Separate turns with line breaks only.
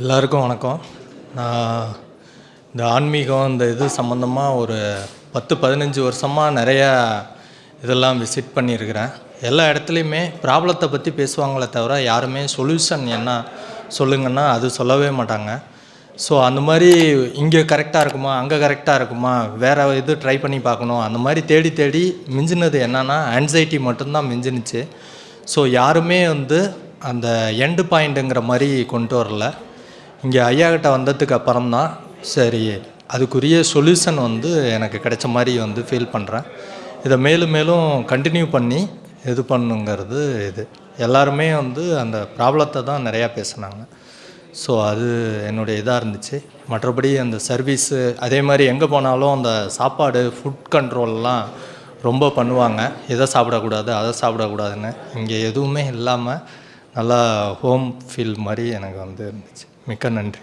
எல்லாருக்கும் வணக்கம். நான் இந்த ஆன்மீகம் இந்த இது சம்மந்தமாக ஒரு பத்து பதினஞ்சு வருஷமாக நிறையா இதெல்லாம் விசிட் பண்ணியிருக்கிறேன். எல்லா இடத்துலையுமே ப்ராப்ளத்தை பற்றி பேசுவாங்களே தவிர யாருமே சொல்யூஷன் என்ன சொல்லுங்கன்னா அது சொல்லவே மாட்டாங்க. ஸோ அந்த மாதிரி இங்கே கரெக்டாக இருக்குமா அங்கே கரெக்டாக இருக்குமா வேறு இது ட்ரை பண்ணி பார்க்கணும் அந்த மாதிரி தேடி தேடி மிஞ்சினது என்னன்னா ஆன்சைட்டி மட்டும்தான் மிஞ்சினுச்சு. ஸோ யாருமே வந்து அந்த எண்டு பாயிண்ட்டுங்கிற மாதிரி கொண்டு வரல. இங்கே ஐயா கிட்ட வந்ததுக்கு அப்புறம் தான் சரி அதுக்குரிய சொல்யூஷன் வந்து எனக்கு கிடைச்ச மாதிரி வந்து ஃபீல் பண்ணுறேன் இதை மேலும் மேலும் கண்டினியூ பண்ணி இது பண்ணுங்கிறது இது. எல்லாருமே வந்து அந்த ப்ராப்ளத்தை தான் நிறையா பேசுனாங்க. ஸோ அது என்னுடைய இதாக இருந்துச்சு. மற்றபடி அந்த சர்வீஸு அதே மாதிரி எங்கே போனாலும் அந்த சாப்பாடு ஃபுட் கண்ட்ரோல்லாம் ரொம்ப பண்ணுவாங்க. இதை சாப்பிடக்கூடாது அதை சாப்பிடக்கூடாதுன்னு. இங்கே எதுவுமே இல்லாமல் நல்லா ஹோம் ஃபீல் மாதிரி எனக்கு வந்து இருந்துச்சு. மிக்க நன்றி.